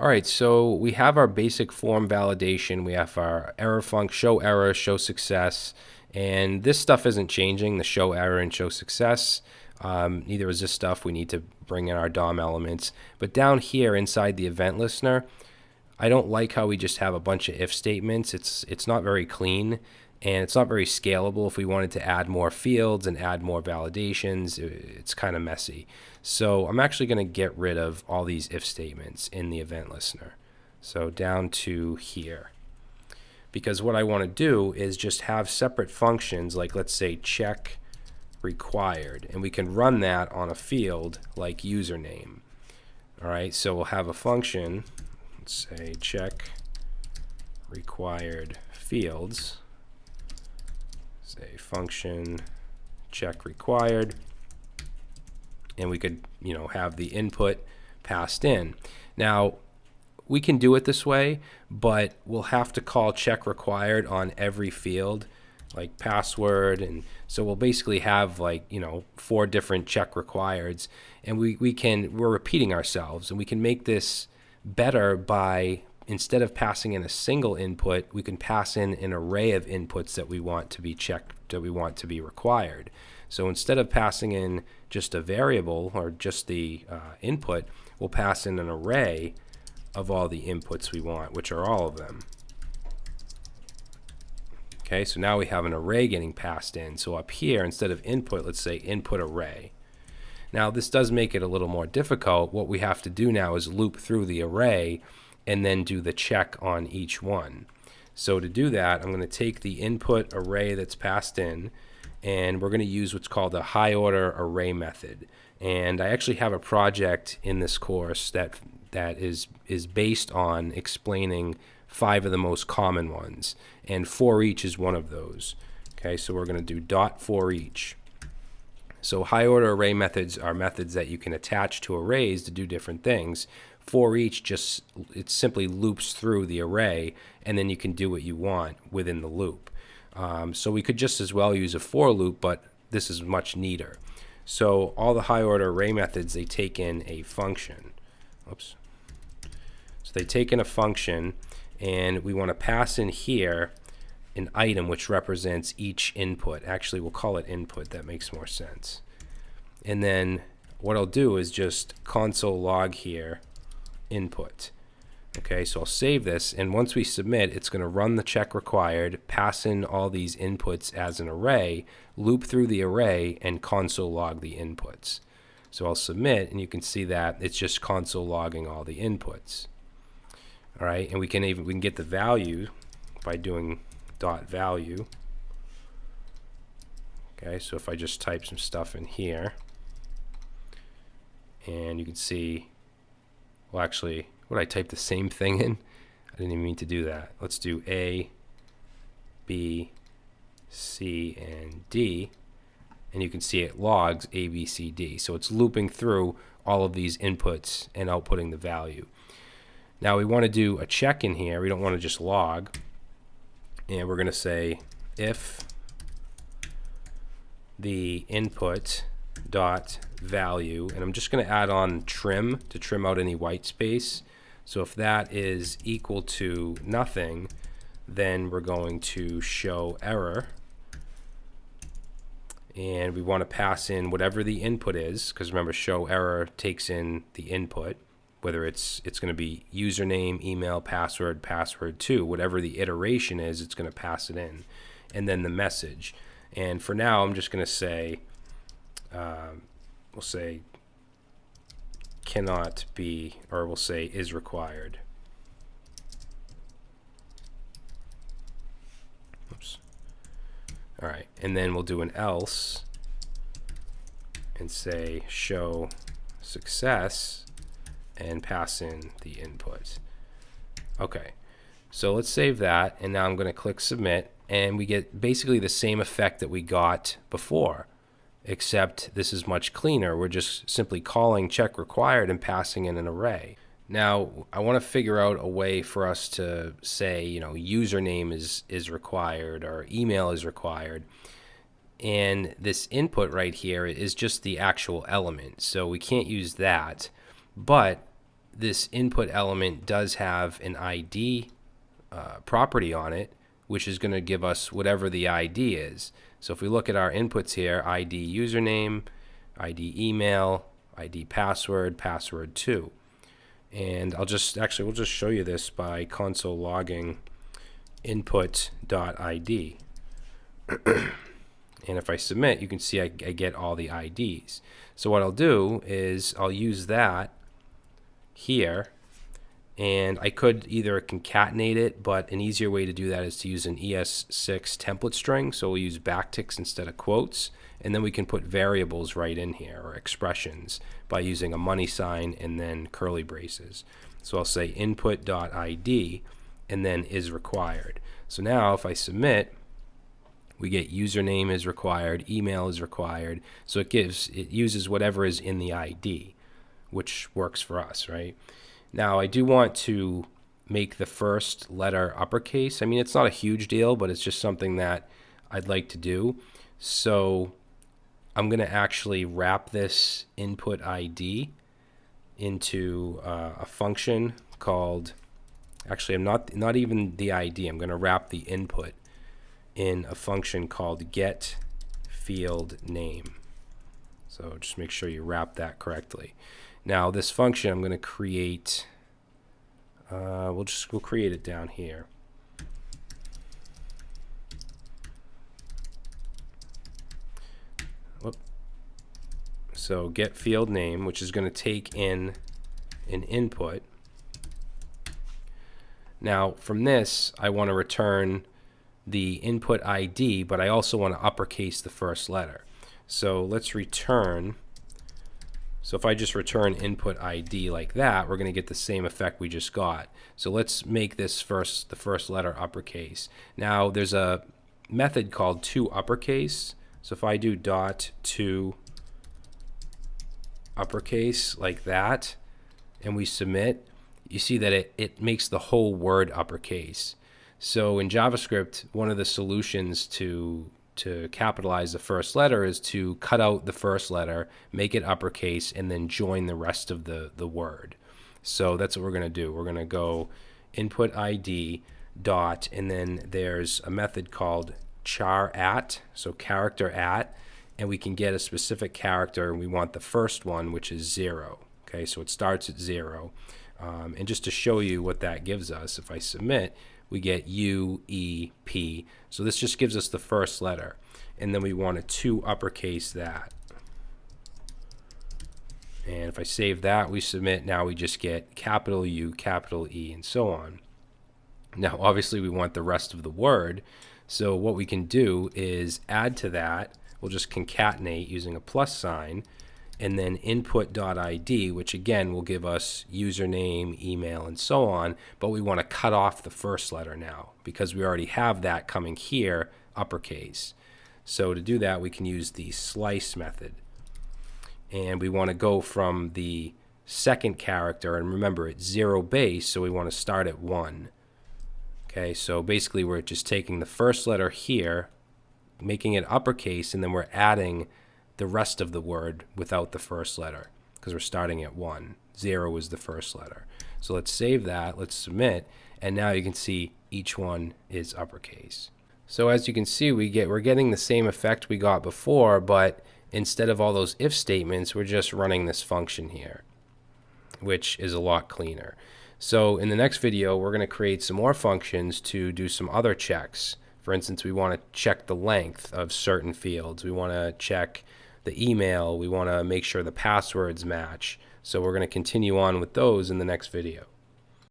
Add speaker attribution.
Speaker 1: All right, so we have our basic form validation. We have our error function, show error, show success, and this stuff isn't changing, the show error and show success. Um, neither is this stuff. We need to bring in our DOM elements. But down here inside the event listener, I don't like how we just have a bunch of if statements. It's, it's not very clean and it's not very scalable. If we wanted to add more fields and add more validations, it's kind of messy. So I'm actually going to get rid of all these if statements in the event listener. So down to here. Because what I want to do is just have separate functions like let's say check required and we can run that on a field like username. All right, so we'll have a function, let's say check required fields. Say function check required. And we could you know have the input passed in. Now we can do it this way but we'll have to call check required on every field like password. And so we'll basically have like you know four different check requireds. And we, we can we're repeating ourselves and we can make this better by instead of passing in a single input, we can pass in an array of inputs that we want to be checked, that we want to be required. So instead of passing in just a variable or just the uh, input, we'll pass in an array of all the inputs we want, which are all of them. Okay, so now we have an array getting passed in. So up here, instead of input, let's say input array. Now this does make it a little more difficult. What we have to do now is loop through the array and then do the check on each one. So to do that, I'm going to take the input array that's passed in, and we're going to use what's called a high order array method. And I actually have a project in this course that that is is based on explaining five of the most common ones, and for each is one of those. Okay, so we're going to do dot for each. So high order array methods are methods that you can attach to arrays to do different things for each just it simply loops through the array and then you can do what you want within the loop. Um, so we could just as well use a for loop, but this is much neater. So all the high order array methods, they take in a function. Oops. So they take in a function and we want to pass in here an item which represents each input. Actually, we'll call it input. That makes more sense. And then what I'll do is just console log here input. Okay, so I'll save this, and once we submit, it's going to run the check required, pass in all these inputs as an array, loop through the array, and console log the inputs. So I'll submit, and you can see that it's just console logging all the inputs. All right, and we can even we can get the value by doing dot value. Okay, so if I just type some stuff in here, and you can see well, actually, would I type the same thing in? I didn't even mean to do that. Let's do A, B, C, and D. And you can see it logs A, B, C, D. So it's looping through all of these inputs and outputting the value. Now we want to do a check in here. We don't want to just log. And we're going to say if the input dot value and I'm just going to add on trim to trim out any white space. So if that is equal to nothing then we're going to show error. And we want to pass in whatever the input is because remember show error takes in the input whether it's it's going to be username email password password 2 whatever the iteration is it's going to pass it in and then the message and for now I'm just going to say um, we'll say cannot be, or we'll say is required. Oops. All right, and then we'll do an else and say show success and pass in the input. Okay, so let's save that, and now I'm going to click submit, and we get basically the same effect that we got before except this is much cleaner. We're just simply calling check required and passing in an array. Now, I want to figure out a way for us to say, you know, username is, is required or email is required. And this input right here is just the actual element. So we can't use that. But this input element does have an ID uh, property on it, which is going to give us whatever the ID is. So if we look at our inputs here, ID username, ID email, ID password, password 2. And I'll just, actually, we'll just show you this by console logging input.id. and if I submit, you can see I, I get all the IDs. So what I'll do is I'll use that here and I could either concatenate it, but an easier way to do that is to use an ES6 template string. So we'll use backticks instead of quotes, and then we can put variables right in here or expressions by using a money sign and then curly braces. So I'll say input.id and then is required. So now if I submit, we get username is required, email is required. So it gives, it uses whatever is in the ID, which works for us, right? Now, I do want to make the first letter uppercase. I mean, it's not a huge deal, but it's just something that I'd like to do. So I'm going to actually wrap this input ID into uh, a function called, actually, I'm not, not even the ID. I'm going to wrap the input in a function called get field name. So just make sure you wrap that correctly. Now this function I'm going to create, uh, we'll just, we'll create it down here. Whoop. So get field name, which is going to take in an input. Now from this, I want to return the input ID, but I also want to uppercase the first letter. So let's return so if I just return input ID like that, we're going to get the same effect we just got. So let's make this first, the first letter uppercase. Now there's a method called to uppercase. So if I do dot to uppercase like that, and we submit, you see that it, it makes the whole word uppercase. So in JavaScript, one of the solutions to to capitalize the first letter is to cut out the first letter, make it uppercase, and then join the rest of the, the word. So that's what we're going to do. We're going to go input ID dot, and then there's a method called char at, so character at, and we can get a specific character, and we want the first one, which is zero. Okay, so it starts at zero. Um, and just to show you what that gives us, if I submit, we get U, E, P. So this just gives us the first letter. And then we want to uppercase that. And if I save that, we submit, now we just get capital U, capital E, and so on. Now, obviously, we want the rest of the word. So what we can do is add to that. We'll just concatenate using a plus sign and then input.id, which again will give us username, email, and so on, but we want to cut off the first letter now because we already have that coming here, uppercase. So to do that, we can use the slice method. And we want to go from the second character, and remember it's zero base, so we want to start at one. Okay, so basically we're just taking the first letter here, making it uppercase, and then we're adding the rest of the word without the first letter because we're starting at 1. 0 is the first letter. So let's save that, let's submit, and now you can see each one is uppercase. So as you can see, we get, we're getting the same effect we got before, but instead of all those if statements, we're just running this function here, which is a lot cleaner. So in the next video, we're going to create some more functions to do some other checks. For instance, we want to check the length of certain fields. We want to check the email. We want to make sure the passwords match. So we're going to continue on with those in the next video.